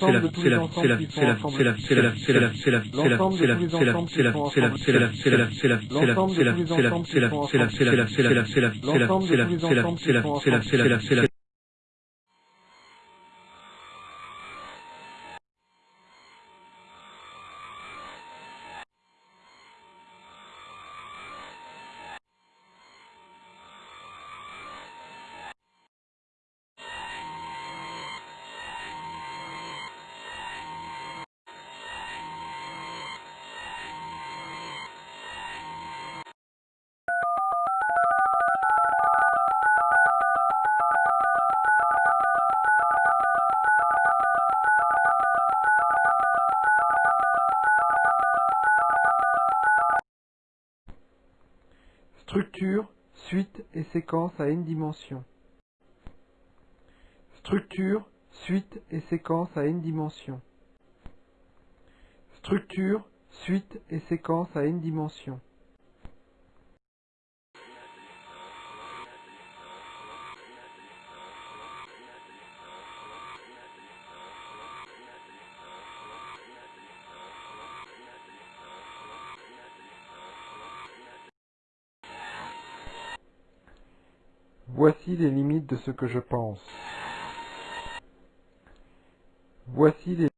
l'ensemble de tous les enfants qui sont ensemble. L'ensemble de tous les enfants qui sont ensemble. L'ensemble de tous les enfants qui sont ensemble. Séquence à n dimensions. Structure, suite et séquence à n dimensions. Structure, suite et séquence à n dimensions. Voici les limites de ce que je pense. Voici les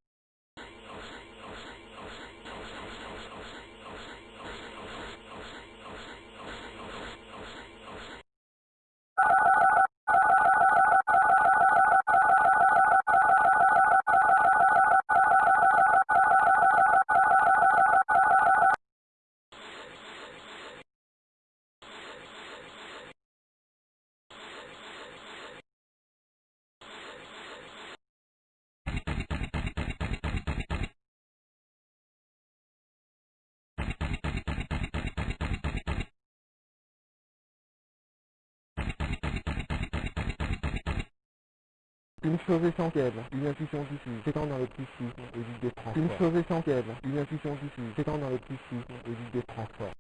essentielle, une intuition diffuse, s'étend dans le psychisme et vide des transforme. Une chose essentielle, une intuition diffuse, s'étend dans le psychisme et vide des transforme.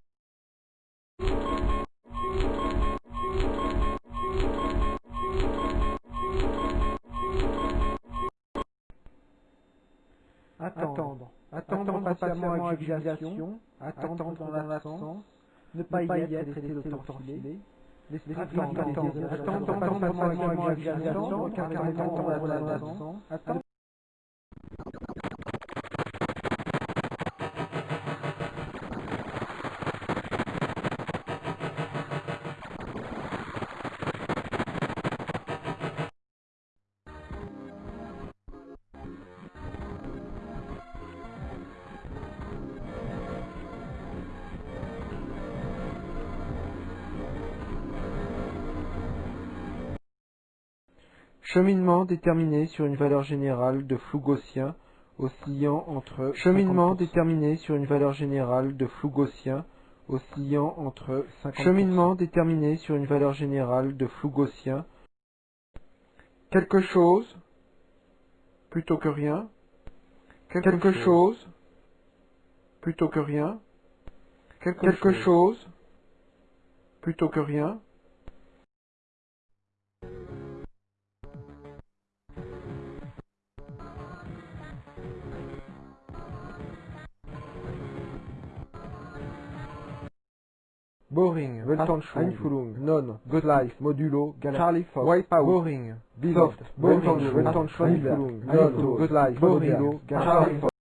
attendre, attendre, patiemment avec utilisation, attendre dans l'absence, ne pas y être et laisser le temps filer, laisser attendre, attendre, attendre patiemment avec utilisation, car attendre dans l'absence, attendre Cheminement déterminé sur une valeur générale de flou gaussien oscillant entre cheminement déterminé sur une valeur générale de flou gaussien oscillant entre cheminement déterminé sur une valeur générale de flou gaussien. Quelque chose plutôt que rien. Quelque chose plutôt que rien. Quelque chose plutôt que rien Boring, Weltanschwung, Einfühlung, Non, Good Life, Modulo, Charlie Fox, Wipeout, Boring, Soft, Boring, Weltanschwung, Einfühlung, Non, Good Life, Modulo, Charlie Fox.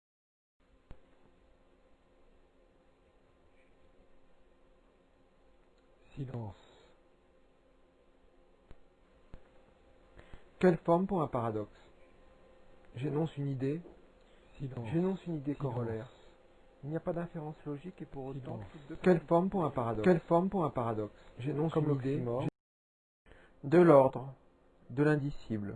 Silence. Quelle forme pour un paradoxe? J'énonce une idée. J'énonce une idée corollaire. Il n'y a pas d'inférence logique et pour autant... Quelle forme pour un paradoxe Quelle forme pour un paradoxe? J'énonce une idée. De l'ordre, de l'indicible.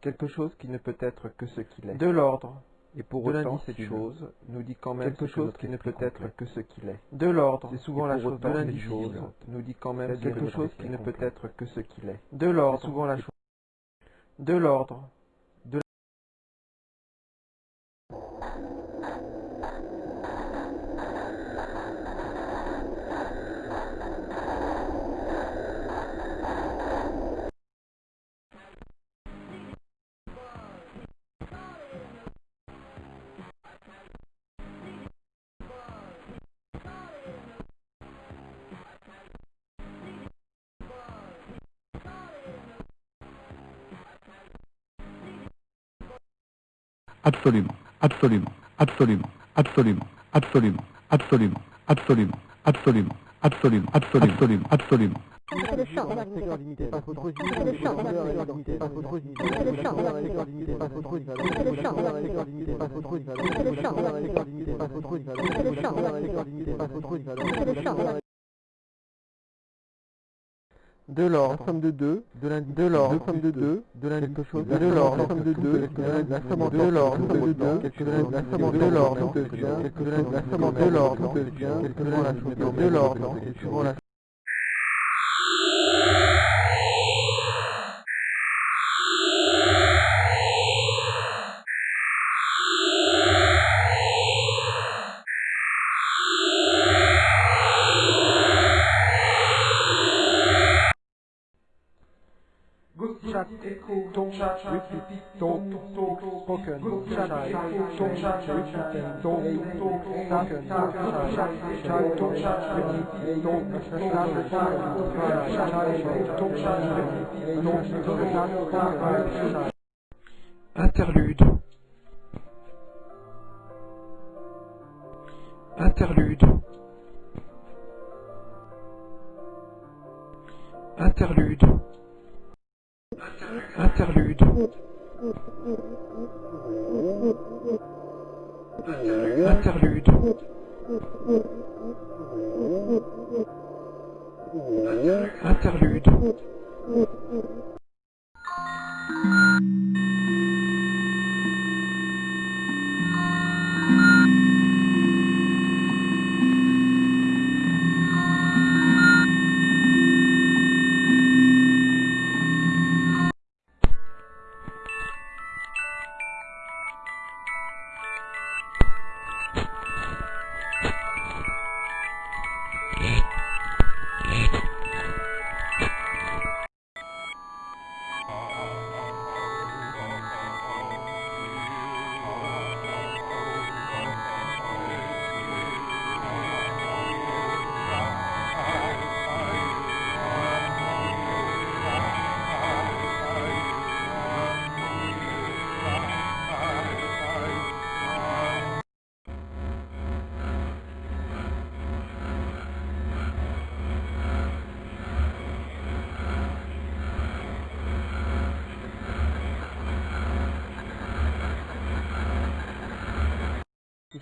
Quelque chose qui ne peut être que ce qu'il est. De l'ordre, Et pour de autant, cette chose nous dit quand même quelque chose qui ne peut être que ce qu'il est. De l'ordre, C'est souvent et la chose de l'indicible nous dit quand même quelque chose qui ne peut être que ce qu'il est. De l'ordre, souvent la chose. de l'ordre, Absolument, absolument, absolument, absolument, absolument, absolument, absolument, absolument, absolument, absolument, absolument, absolument. De l'ordre, somme de 2, de de l'ordre, somme de 2, de l'indicible, chose, de l'ordre, la somme de 2, la somme de l'ordre, de 2, quelque la somme de l'ordre, de quelque la somme de l'ordre, de quelque la chose, de l'ordre, suivant la chat, Interlude. Interlude. Interlude. Interlude. Interlude. Interlude.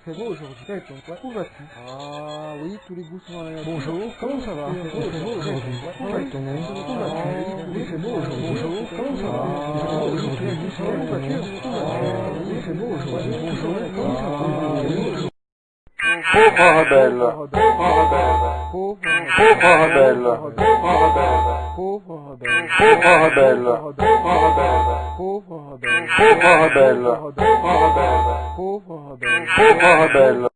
Fait beau aujourd'hui. Où vas-tu Ah oui, tous les goûts sont dans la. Bonjour, comment ça va fait beau aujourd'hui. Où vas-tu Il fait beau aujourd'hui. Bonjour, comment ça va fait beau aujourd'hui. Où vas-tu Il fait beau aujourd'hui. Bonjour, comment ça va Oh, bello. Oh, bello. Oh, bello. Oh, bello. Oh, bello.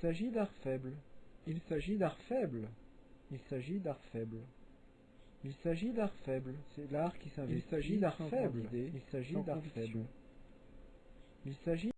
S'agit d'art faible. Il s'agit d'art faible. Il s'agit d'art faible. Il s'agit d'art faible. C'est l'art qui s'investit. Il s'agit d'art faible. Il s'agit d'art faible. Il s'agit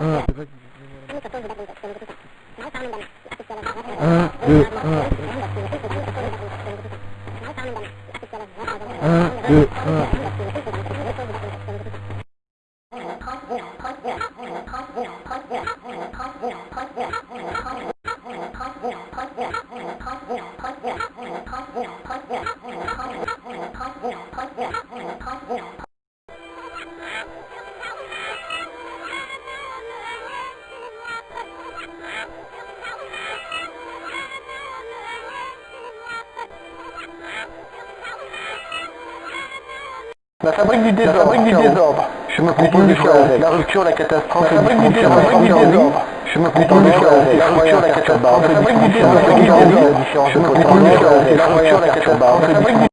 Un, deux, La rupture, la catastrophe. La fabrique du désordre. La. Je me rupture, la catastrophe. La fabrique du désordre. Je me rupture, la catastrophe. La fabrique du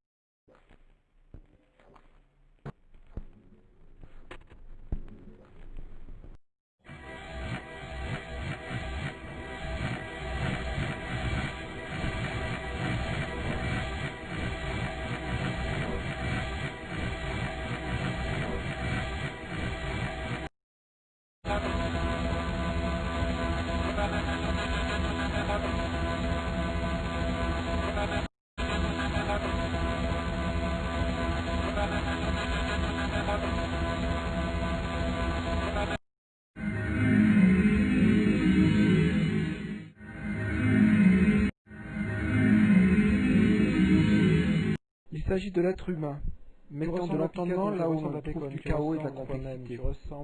de l'être humain, mettant de l'entendement là où on trouve du chaos et de la complexité.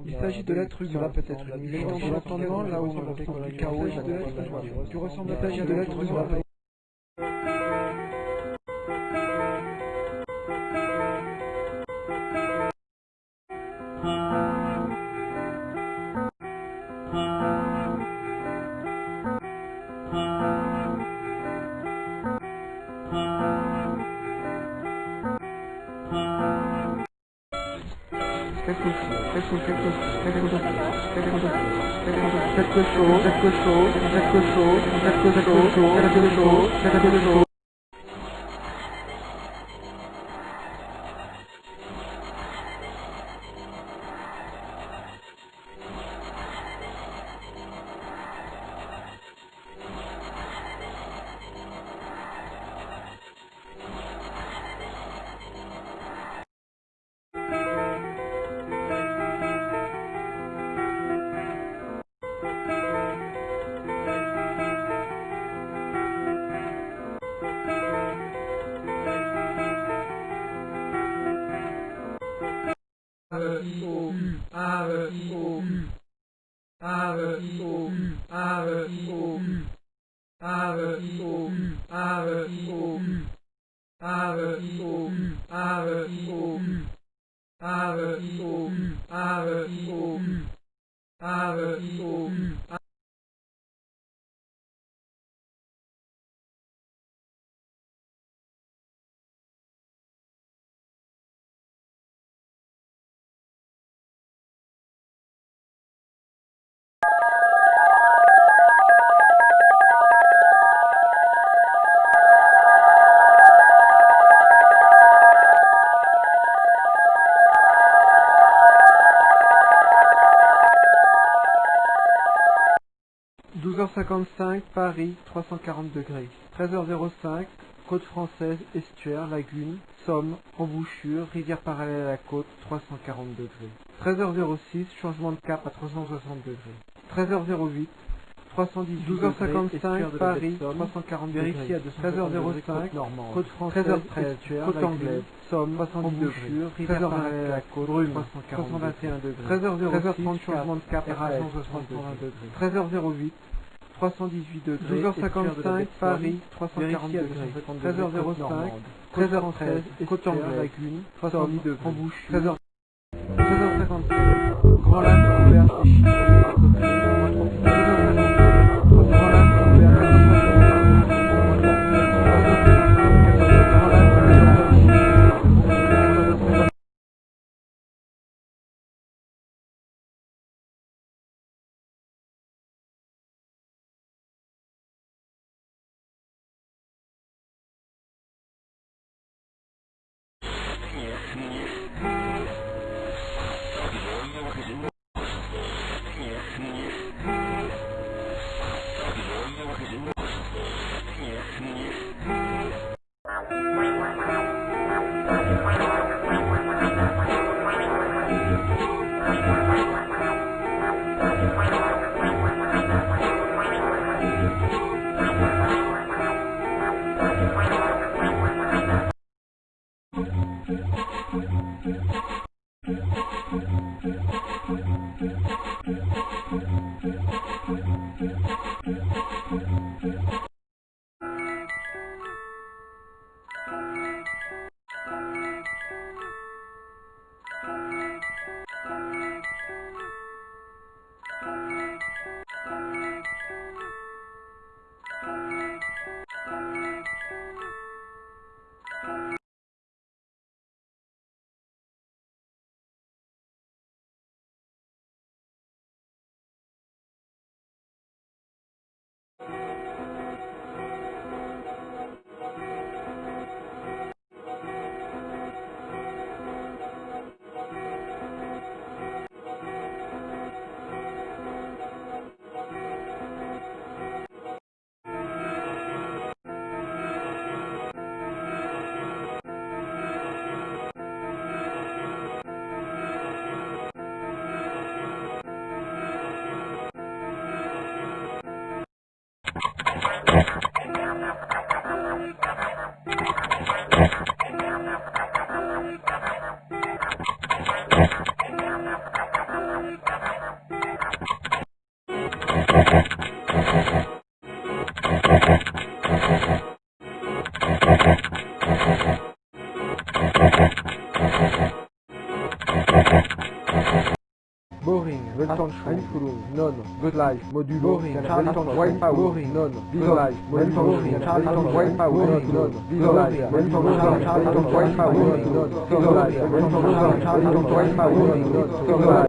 Il s'agit de l'être humain, peut-être une mettant de l'entendement là où on trouve du chaos et de la complexité. Tu ressembles à Il s'agit de l'être humain. 高155 Paris, 340 degrés. 13h05, côte française, estuaire, lagune, somme, embouchure, rivière parallèle à la côte, 340 degrés. 13h06, changement de cap à 360 degrés. 13h08, 310 12h55 Paris, 340 vérifié à 13h05 côte française, 13h13 côte anglaise, Somme, 310 degrés, rivière parallèle à la côte, 321 degrés, 13h06 changement de cap, 360 degrés, 13h08 318 degrés. 12h55, Paris, 340 degrés. 13h05, 13h13, côte anglaise, lagune, 70 degrés. Embouchure. 13h... boring, responsive, non, good life, modulo, boring, non, good life, non, good life, non, good life, non,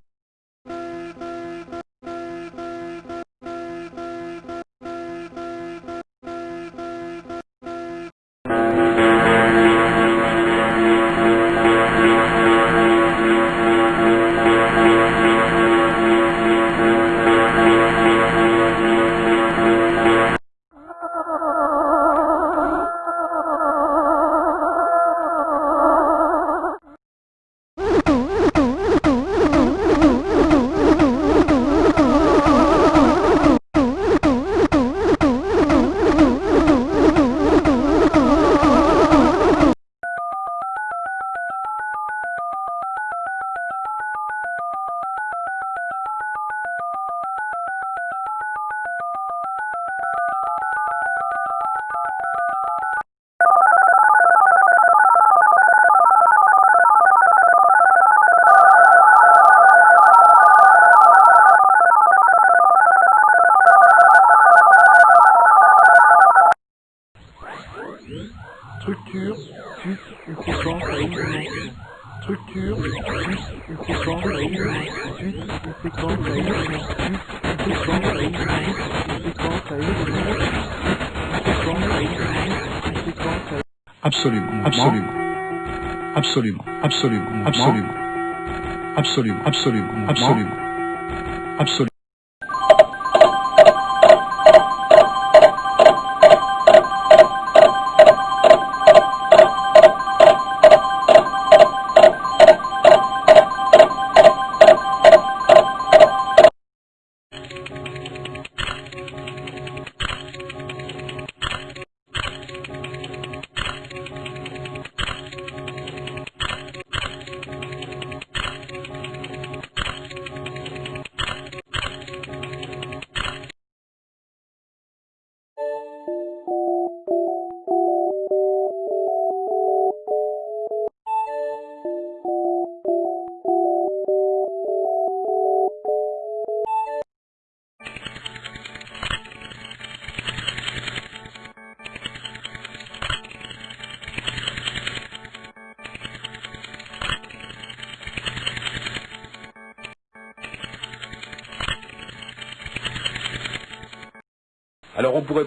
absolument, absolument, absolument, absolument, absolument, absolument, absolument.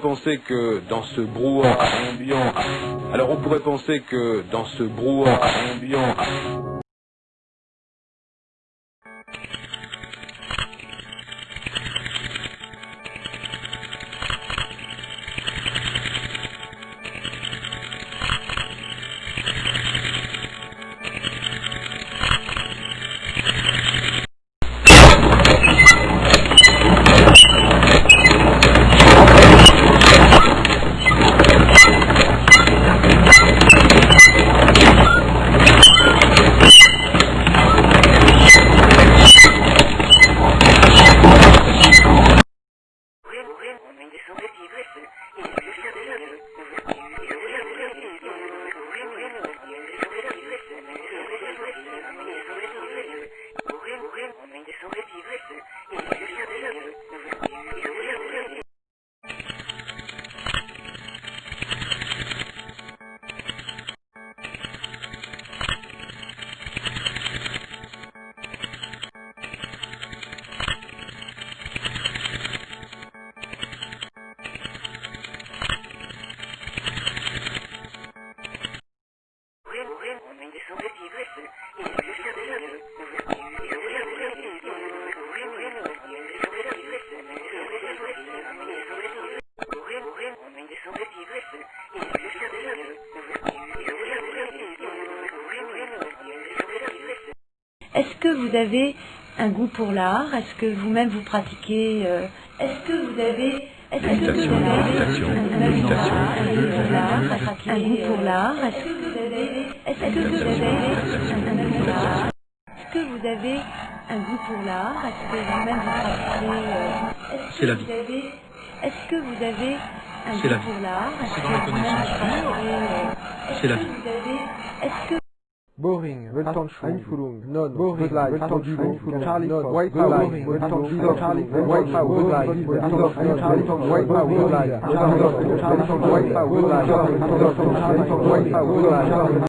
Penser que dans ce brouhaha ambiant, alors on pourrait penser que dans ce brouhaha ambiant, avez un goût pour l'art? Est-ce que vous-même vous pratiquez euh, Est-ce que vous avez est-ce que vous avez un goût pour l'art, méditation. un goût pour l'art Est-ce que vous avez est-ce que vous avez un goût pour l'art? Est-ce que vous avez un goût pour l'art? Est-ce que vous-même vous pratiquez euh, C'est que la vous vie. avez- Est-ce que vous avez un goût pour l'art? Est-ce C'est que dans la connaissance. euh, C'est la vie. vous avez... Est-ce que Boring, Weltanschwung, Einfühlung, Non, Boring, Good Life, Weltanschwung, Einfühlung, Charlie Non, Fox, White Boring, House, Weltanschwung, Weltanschwung, Charlie Fox, White House, Good Life, Weltanschwung, Weltanschwung, Charlie Fox, White House, Good Life, Charlie Fox, Charlie Fox, White House,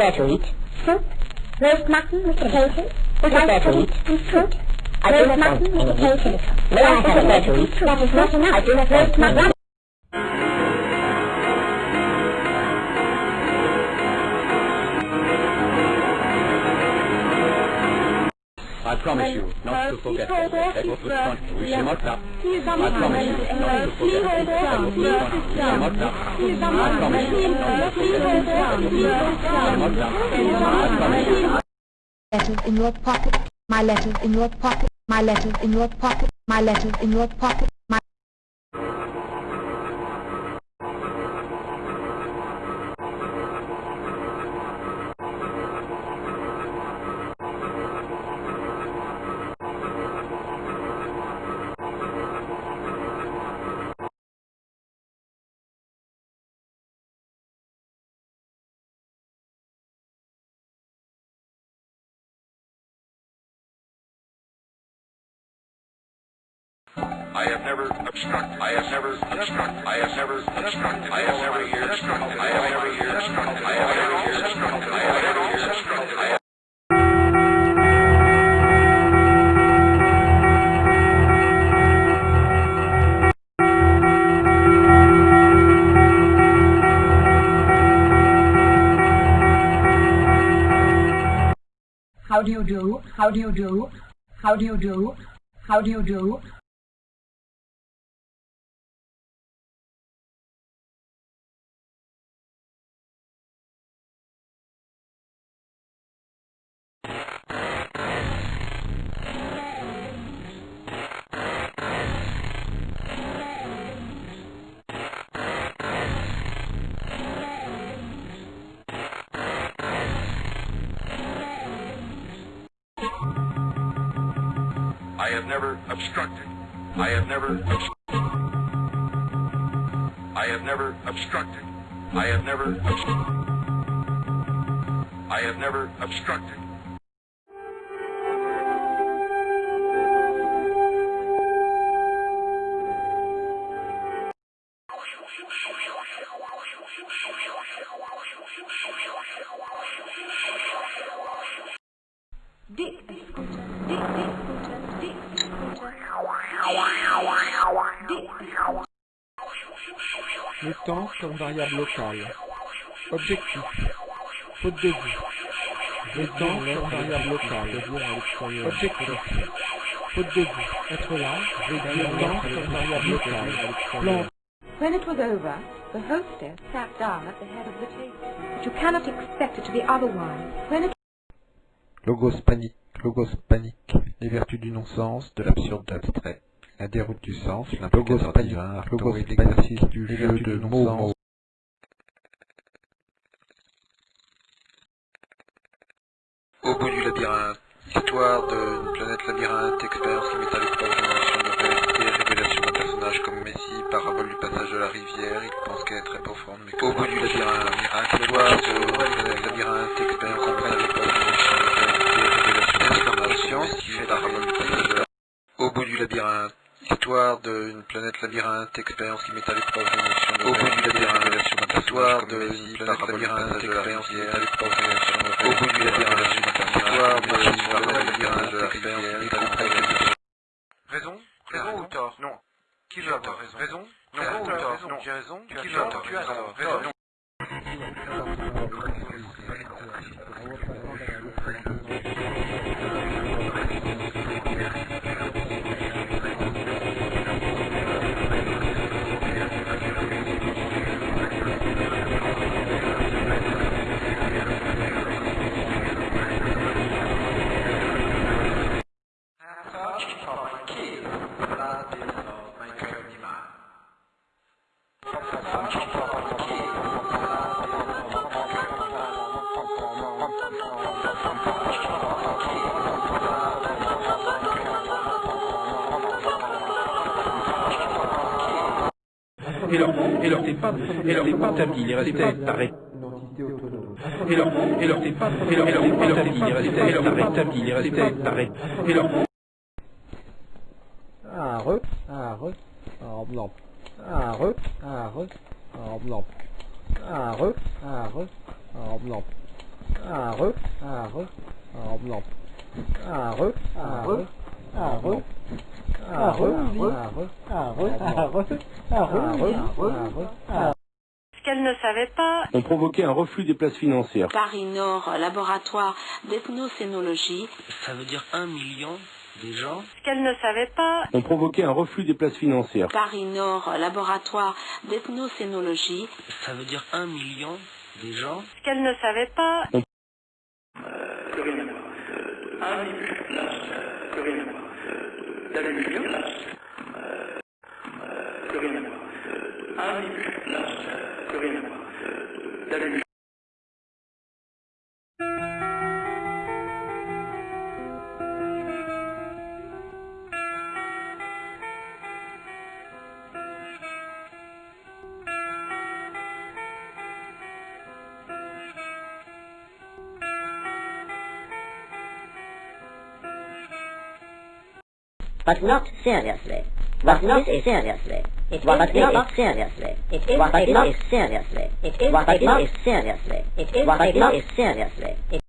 What is there to eat? Soup. Roast mutton with potatoes. Is there to eat? And fruit. I roast mutton with potatoes. May I have there to eat? That is not enough. I do not roast mutton. To forget that. That was the fun. We shall not stop. I promise you not to forget that. That was the fun. We shall not stop. I promise you not to forget that. That was the fun. We shall not stop. I promise you. Letters in your pocket. My letters in your pocket. My letters in your pocket. My letters in your pocket. Have never obstructed. I have never obstructed. I have never obstructed. I have never here obstructed. I have never here obstructed. I have never here obstructed. I have never here obstructed. How do you do? How do you do? How do you do? How do you do? Obstructed. I have never I have never obstructed. I have never I have never obstructed. Variable locale. Objectif. Faute de vue. Le temps comme variable locale. Objectif. Faute de vue. Être là. Temps comme variable locale. Plan. When it was over, the hostess sat down at the head of the table. But you cannot expect it to be otherwise. When it Logos panique. Logos panique. Les vertus du non-sens, de l'absurde de l'abstrait. La déroute du sens, l'implicateur divin, logos l'exercice du jeu de non-sens. Au bout du labyrinthe, histoire d'une planète labyrinthe, expérience qui met à notions de réalité, révélation d'un personnage comme Messi, parabole du passage de la rivière, il pense qu'elle est très profonde, mais au bout du labyrinthe, miracle, histoire d'une planète labyrinthe, expérience met à notions de réalité, révélation d'un personnage comme Messi, parabole du passage de la au bout du labyrinthe, histoire d'une planète labyrinthe, expérience qui met à l'épreuve de Au bout du labyrinthe, histoire d'une planète labyrinthe, expérience qui met à l'épreuve des notions de Au bout du labyrinthe, histoire d'une planète labyrinthe, expérience qui met à l'épreuve Raison Raison ou tort Non. Qui veut tort Raison Non. Raison ou tort Non. J'ai raison Qui veut tort Tu as tort. Raison rentable, il restait pareil. Et leur, et leur, et leur, et leur, et leur, et leur, et leur, et leur, flux des places financières. Paris Nord, laboratoire d'ethnocénologie. Ça veut dire un million des gens Ce Qu'elle ne savait pas. On provoquait un reflux des places financières. Paris Nord, laboratoire d'ethnocénologie. Ça veut dire un million des gens Ce Qu'elle ne savait pas. On... but not seriously. What not is seriously. It is what is not seriously. It is what not seriously. It is what not seriously. It is what not seriously.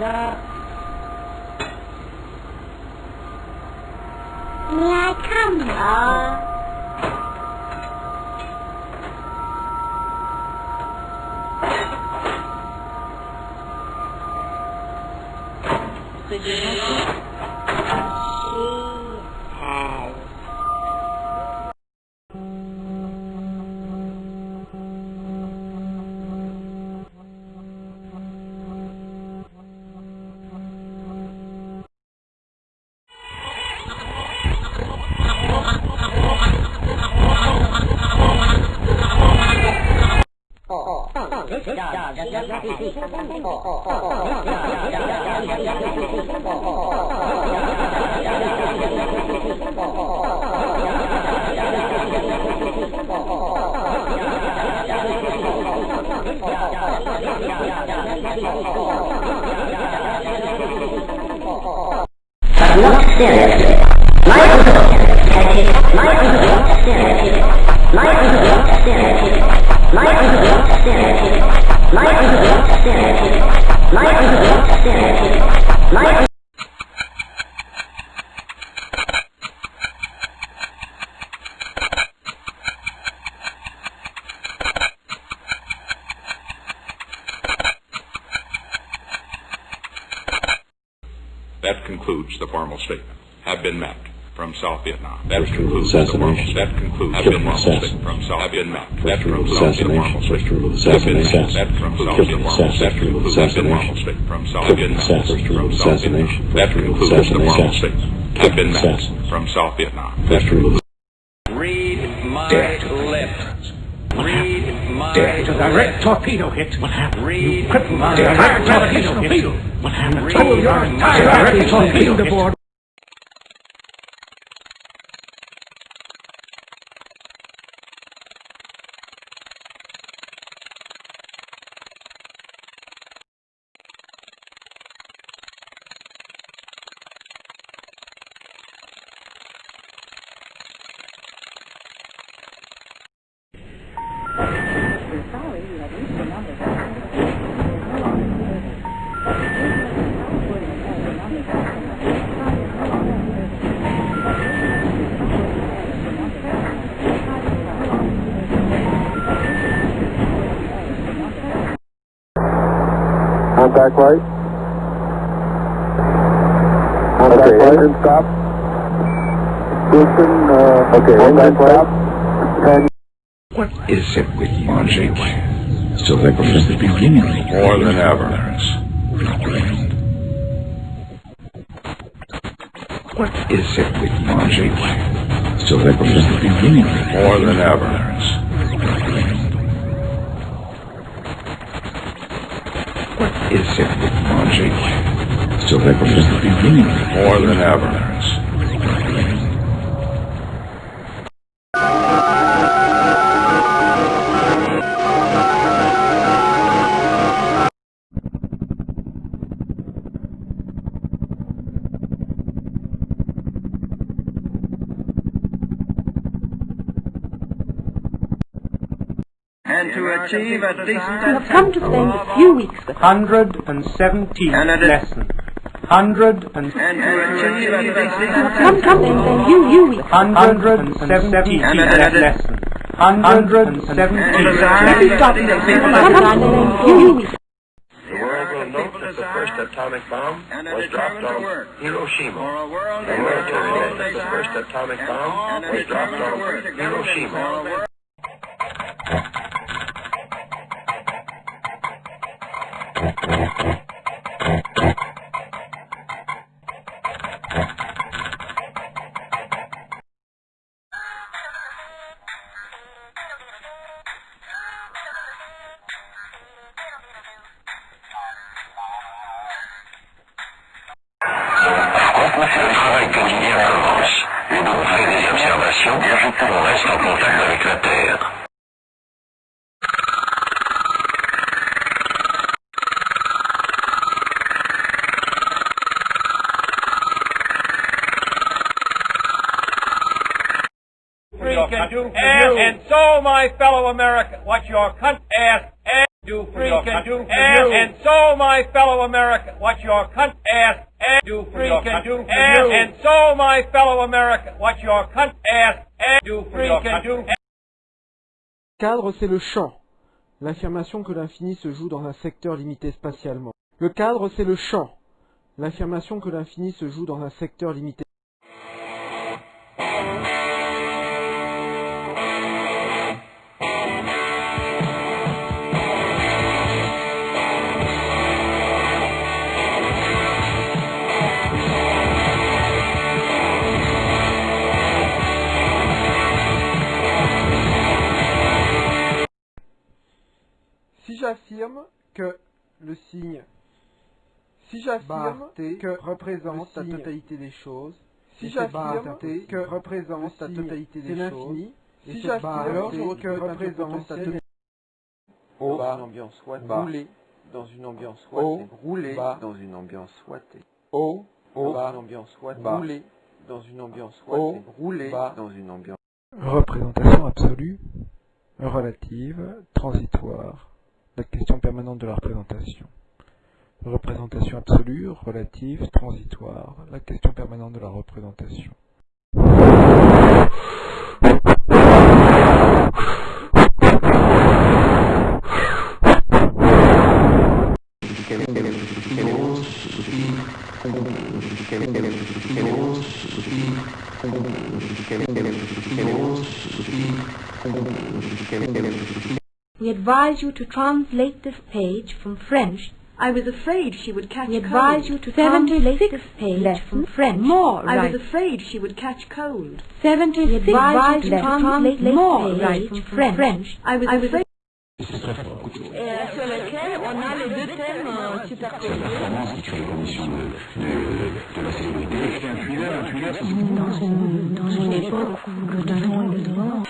你还看吗？assassination, killing, assassination, assassination, from South Vietnam. Read my lips. Read my Dead. A direct torpedo hit. What happened? Read you my direct torpedo. Hit. What happened? Read your entire direct torpedo. Hit. One back right. Okay, back engine stop. Houston, uh, okay, one back stop. Right. What is it with you, magic? Still think of the beginning. More than ever. What is it with magic? Still think of the beginning. More than ever. What is it with you, Jake? Still ever since the beginning. More than ever. achieve a decent... You have come to spend a few weeks with 117 lessons. Hundred and come, come, then, you, you, you. Hundred and seventy lessons. Hundred and seventy. You, you, the first atomic bomb was dropped on Hiroshima. The world will know that the first atomic bomb was dropped on Hiroshima. Can do for and, you. And so, my fellow American, what your country asks and do for free can do for and, you. And so, my fellow American, what your country asks and do for free can do for and, you. And so, my fellow American, what your country asks and do free can do. cadre, c'est le champ. L'affirmation que l'infini se joue dans un secteur limité spatialement. Le cadre, c'est le champ. L'affirmation que l'infini se joue dans un secteur limité. Le signe, si j'affirme que représente la totalité des choses, si j'affirme que représente la totalité des choses, si j'affirme que représente la totalité Au dans une ambiance. Rouler dans une ambiance souhaitée. Rouler dans une ambiance souhaitée. Au dans une ambiance souhaitée. Rouler dans une ambiance souhaitée. Rouler dans une ambiance Représentation absolue, relative, transitoire. La question permanente de la représentation. Représentation absolue, relative, transitoire. La question permanente de la représentation. We advise you to translate this page from French. I was afraid she would catch We advise you to translate this page from French. More I was afraid she would catch cold. 76 we advise you to translate more right from French. I was afraid et sur lequel on a les deux thèmes euh, superposés. qui crée les de, de, de la célébrité. Un thriller, un thriller, ça dans une, dans une époque où le devant et le devant.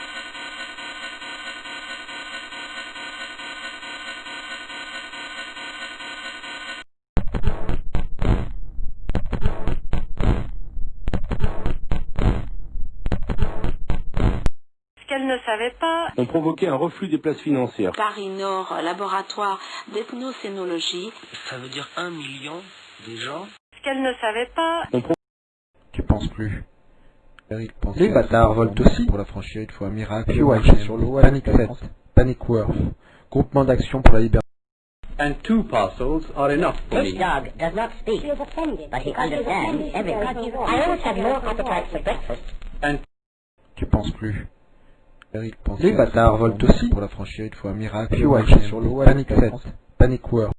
Ont provoqué un reflux des places financières. Paris Nord, laboratoire d'ethnocénologie. Ça veut dire un million de gens. Ce qu'elle ne savait pas. Tu penses plus. Les bâtards volent aussi. Pour la franchir, il faut un miracle. Puis sur l'eau. Panic 7. Panic Worth. Groupement d'action pour la liberté. And two parcels are enough for This me. dog does not speak, but he understands everything. I always have no appetite for breakfast. And Tu penses plus. Les bâtards volent aussi. Pour la franchir, il faut un miracle. Puis sur l'eau. Panic 7. Panic Worth.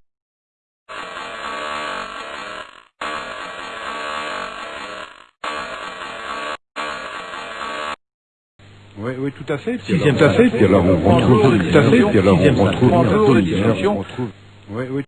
Oui, oui, tout à fait. Sixième tout à fait, puis alors on retrouve tout à fait, puis alors on retrouve bientôt l'hiver, on retrouve. Oui, oui.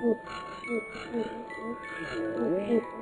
Thank you.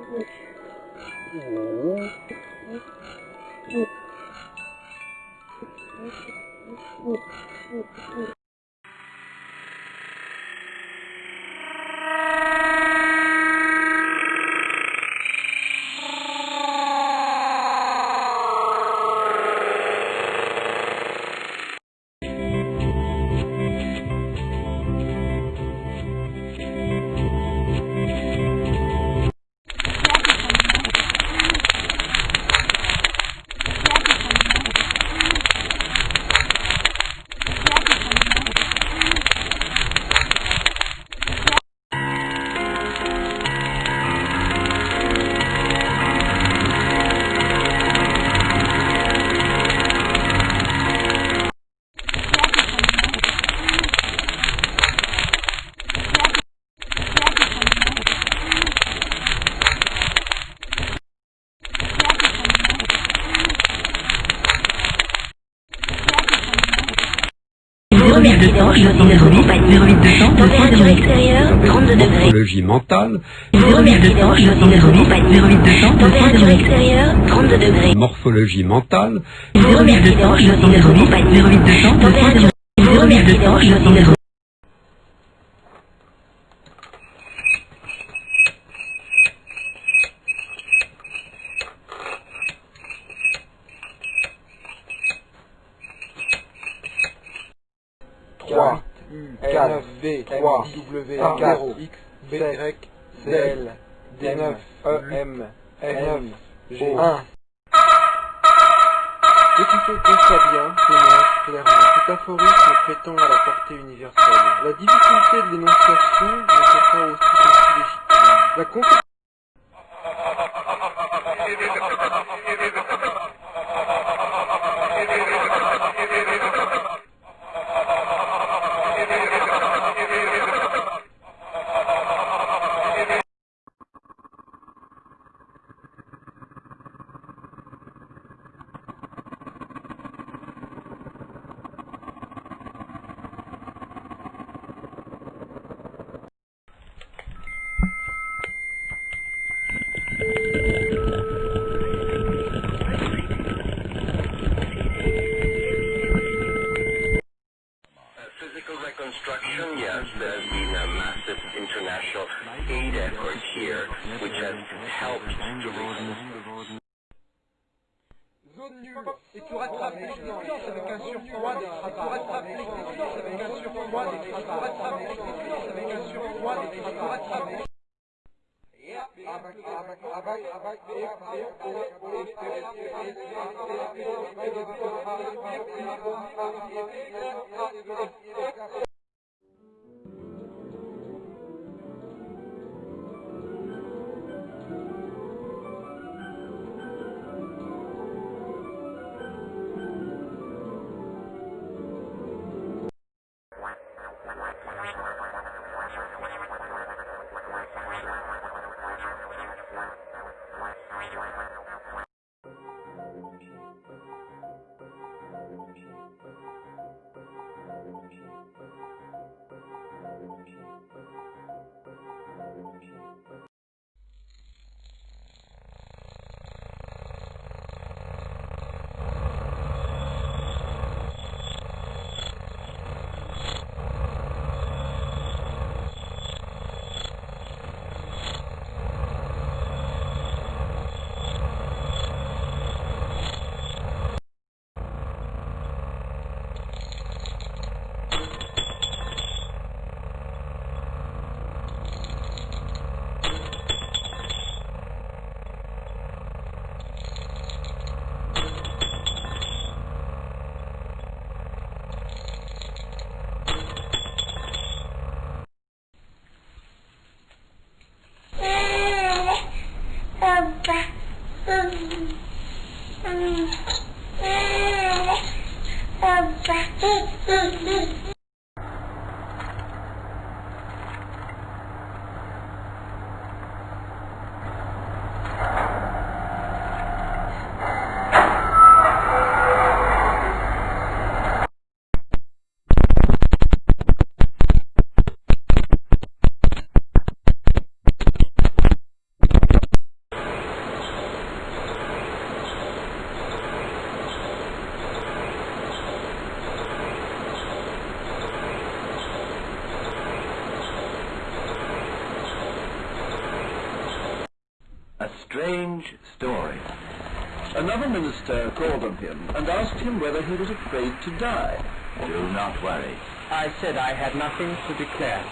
Accident, je suis 08 200, température extérieure, 32 degrés. Morphologie mentale. 08 accident, je suis 08 200, température extérieure, 32 degrés. Morphologie mentale. 08 accident, je suis 08 200, température 08 accident, je suis 08. Trois, L, V, 3, W, 0, X, B, Y, C, L, D9, E, M, N, G, 1. Écoutez ça bien, témoin, clairement. Cet aphorisme prétend à la portée universelle. La difficulté de l'énonciation ne fait pas aussi aussi légitime. La Another minister called on him and asked him whether he was afraid to die. Do not worry. I said I had nothing to declare.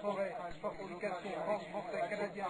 forêt, fortification, rangs français, canadien,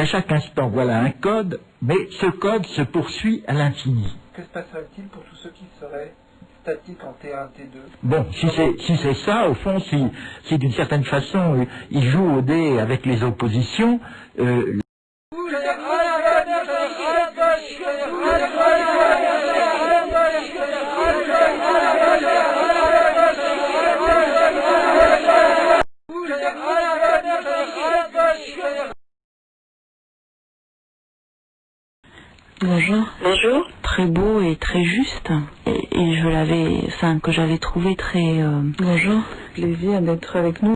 à chaque instant, voilà un code, mais ce code se poursuit à l'infini. Que se passerait-il pour tous ceux qui seraient statiques en T1, T2 Bon, si c'est si c'est ça, au fond, si, si d'une certaine façon, euh, il joue au dé avec les oppositions, euh, Bonjour. Bonjour. Très beau et très juste. Et, et je l'avais, enfin, que j'avais trouvé très. euh, Bonjour. Plaisir d'être avec nous.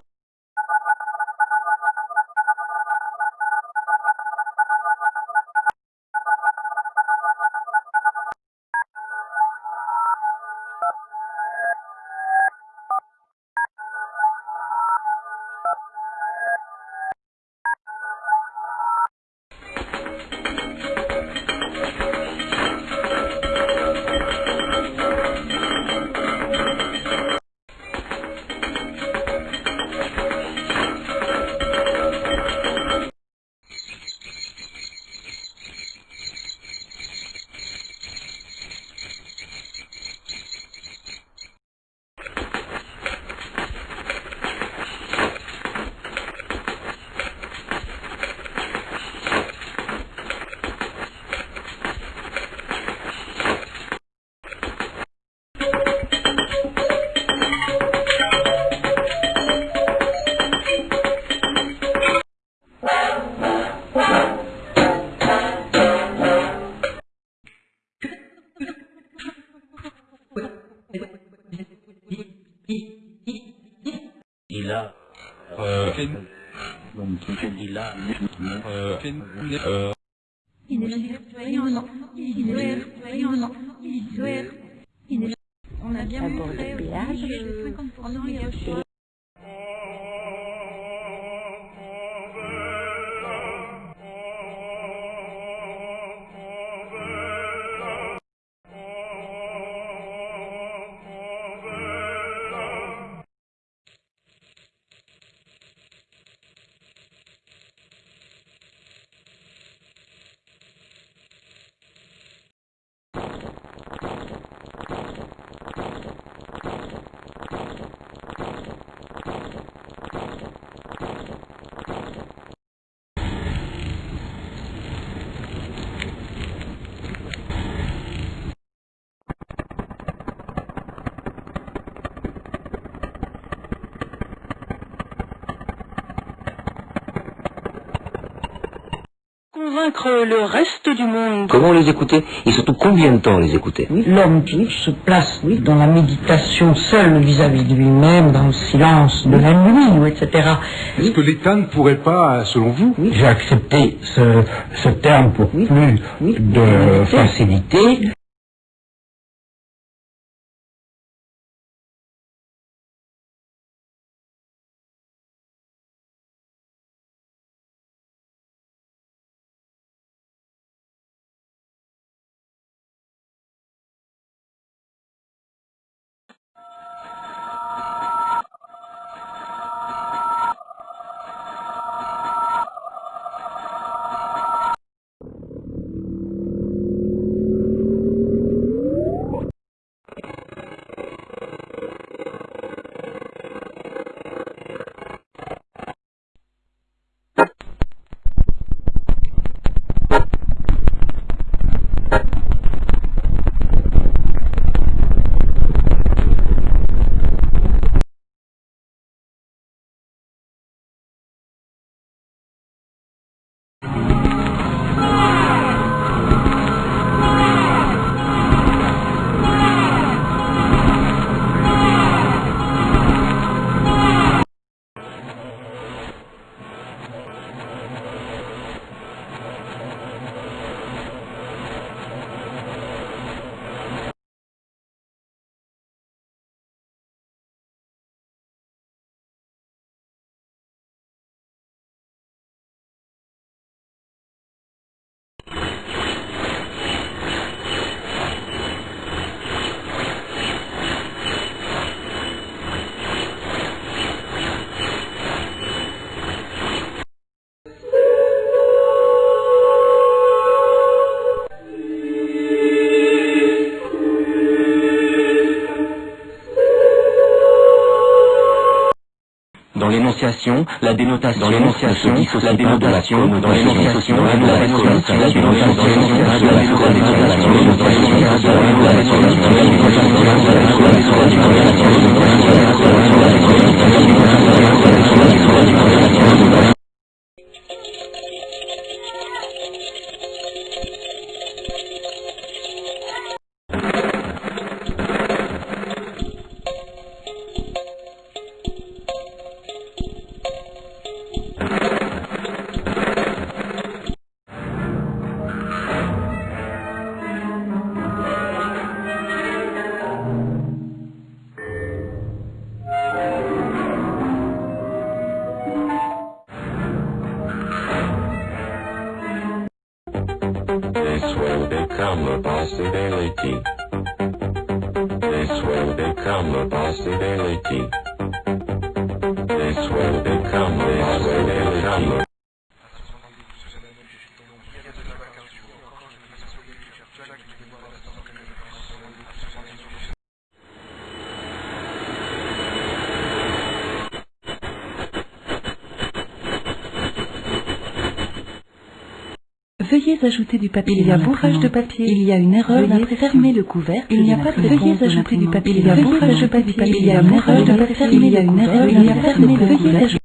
Convaincre le reste du monde. Comment les écouter Et surtout combien de temps les écouter L'homme qui se place oui, dans la méditation seul vis-à-vis de lui-même, dans le silence de la nuit, etc. Est-ce que l'État ne pourrait pas, selon vous, J'ai accepté ce, ce terme pour plus de facilité. L'énonciation, la dénotation, dans l'énonciation, la dénotation, dans l'énonciation, la dénotation, la dénotation, dans l'énonciation, la dénotation, become a possibility. This will become, this will become ajouter du papier. Il y a bourrage de papier. Il y a une erreur fermer le couvercle. Il n'y a pas de Veuillez ajouter du papier. Il y a bourrage de papier. Il y a une erreur de papier. Il y a une erreur. Il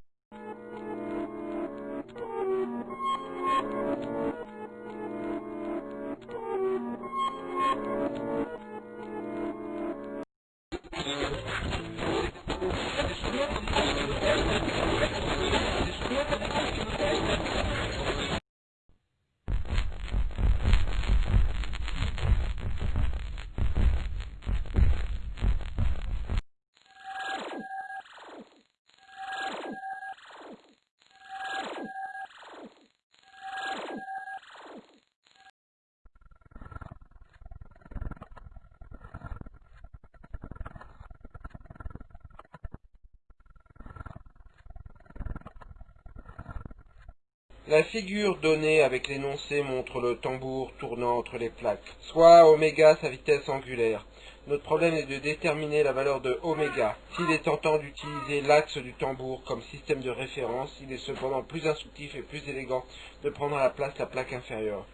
La figure donnée avec l'énoncé montre le tambour tournant entre les plaques, soit oméga sa vitesse angulaire. Notre problème est de déterminer la valeur de oméga. S'il est tentant d'utiliser l'axe du tambour comme système de référence, il est cependant plus instructif et plus élégant de prendre à la place la plaque inférieure.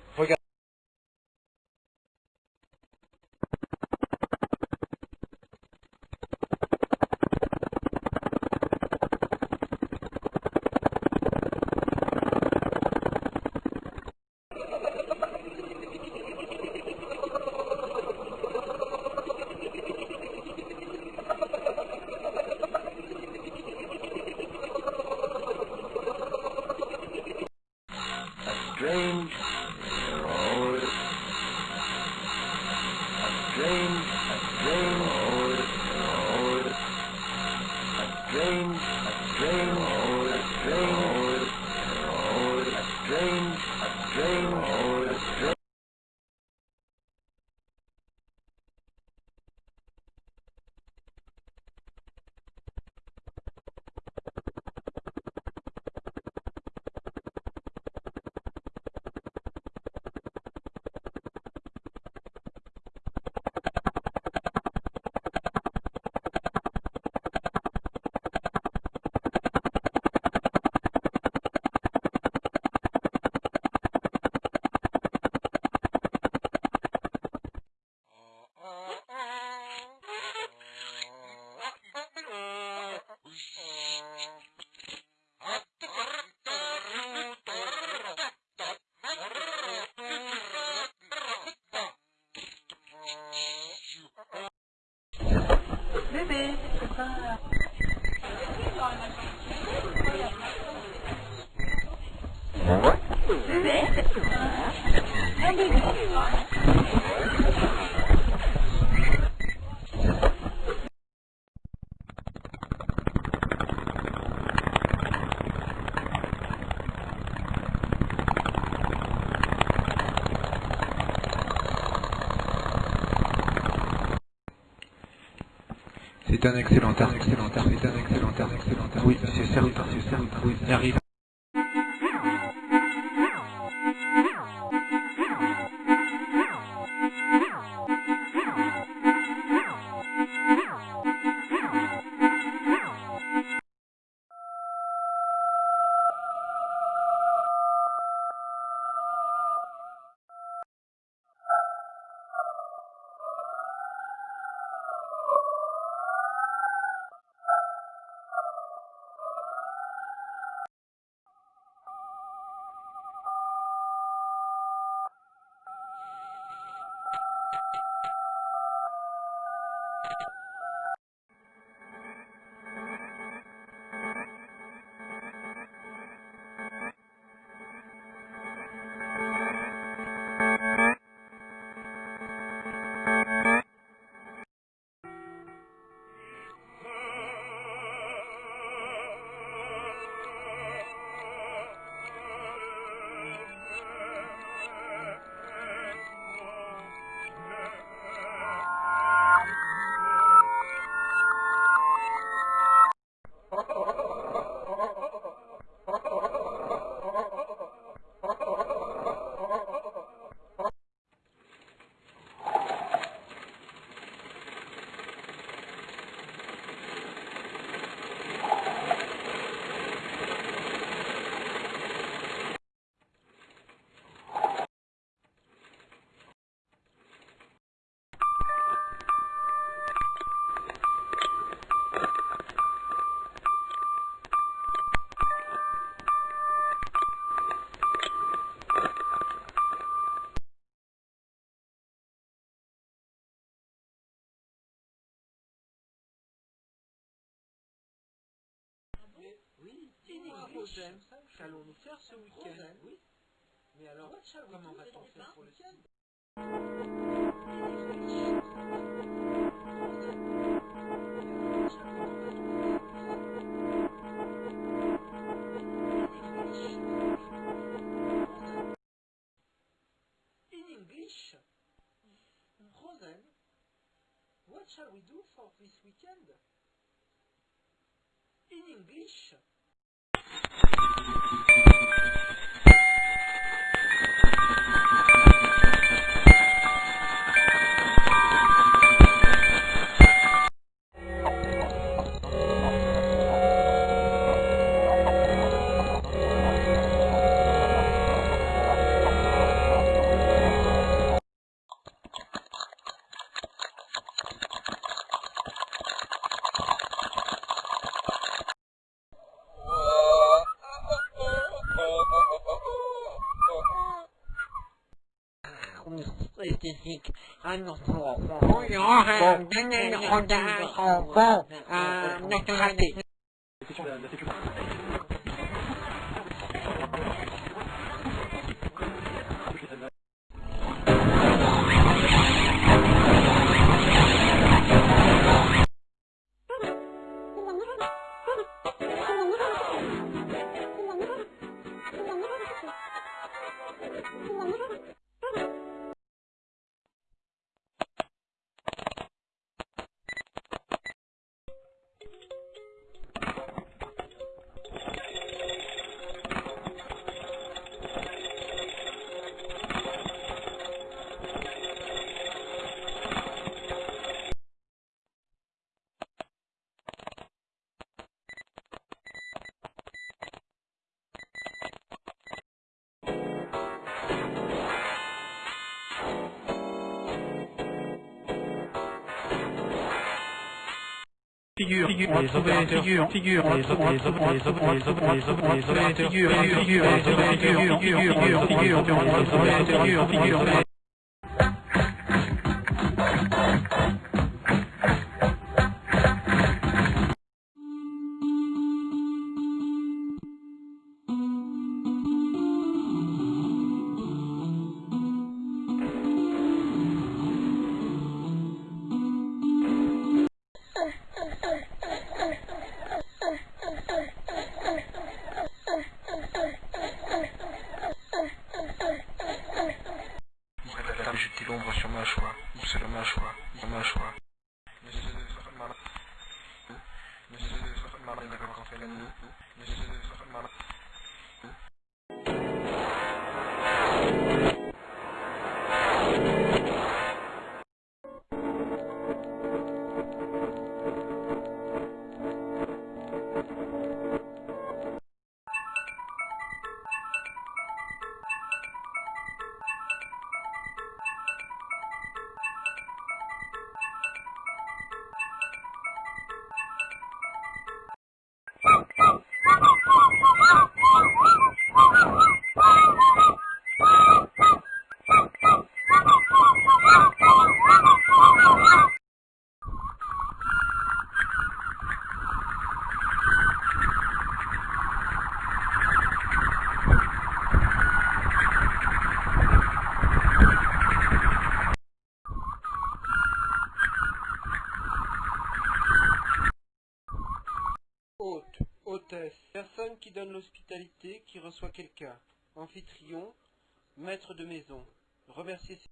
Art, excellent art. Oui, c'est certain, oui, arrive. Rosen, qu'allons-nous faire ce week-end Oui. Mais alors, comment va-t-on faire pour le week-end In English, Rosen, what shall we do for this weekend? In English. Figure, figure, on va trouver figure, figure, on va trouver les opérateurs, les opérateurs, les opérateurs, figure, figure, figure, figure, figure, figure, on va trouver figure, figure, qui reçoit quelqu'un. Amphitryon. Maître de maison. Remercier ses...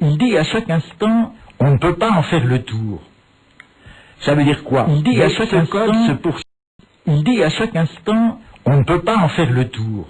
Il dit à chaque instant, on ne peut pas en faire le tour. Ça veut dire quoi Il dit à chaque instant, se poursuit. À chaque instant, on ne peut pas en faire le tour.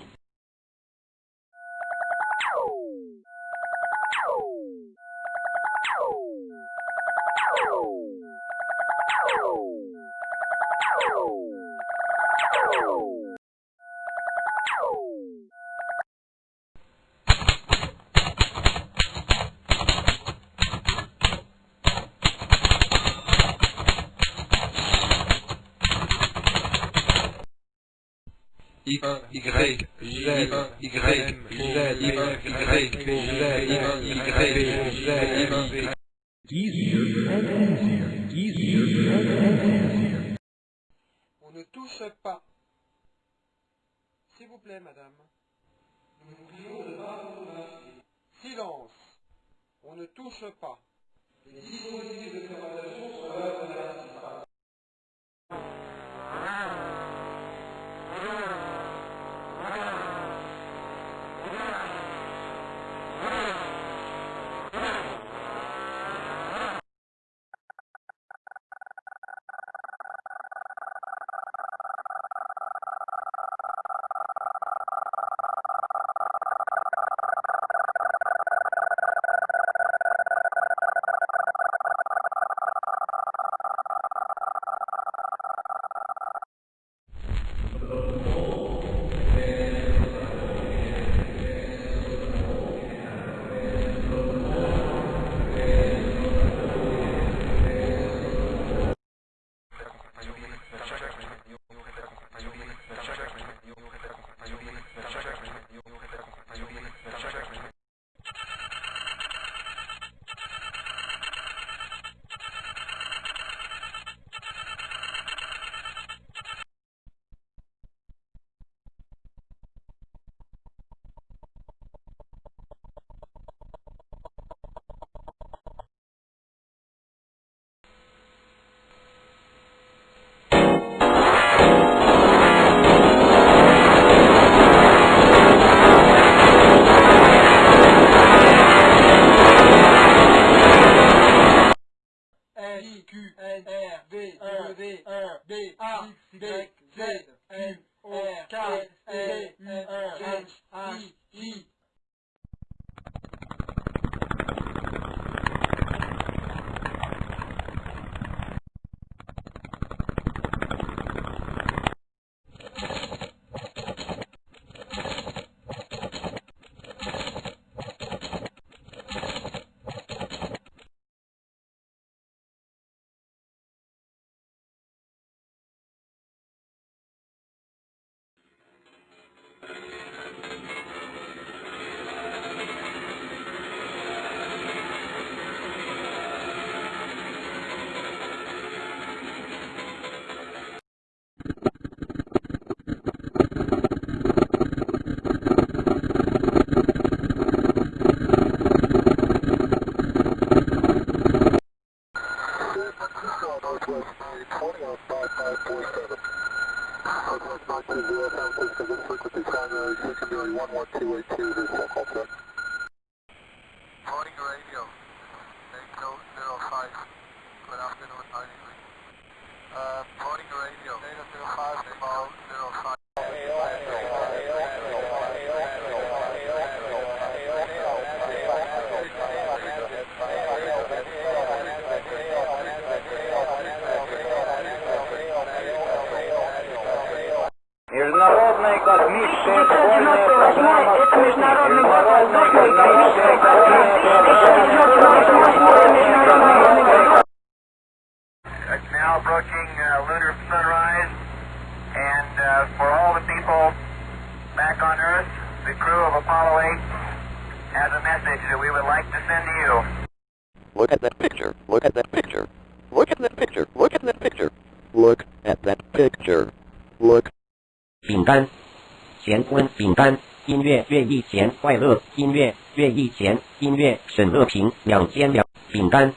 乐乐意咸快乐，音乐乐意咸，音乐沈乐平两千两饼干，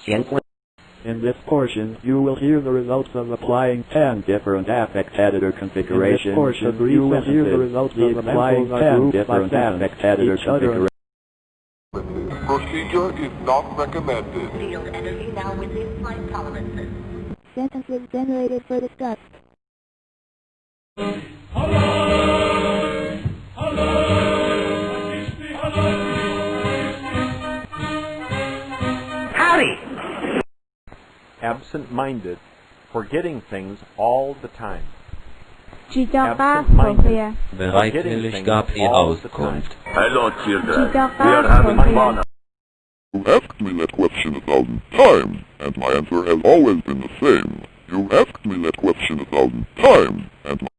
咸温。 In this portion, you will hear the results of applying 10 different affect editor configurations. In this portion, you will hear the results of applying 10 different affect editor configurations. Procedure is not recommended. Field energy now within flight tolerances. Sentences generated for discuss. Howdy! Absent-minded, forgetting things all the time. Absent-minded, Bereitwillig gab er Auskunft. Hello, children. We are having fun. You asked me that question a thousand times, and my answer has always been the same. You asked me that question a thousand times, and my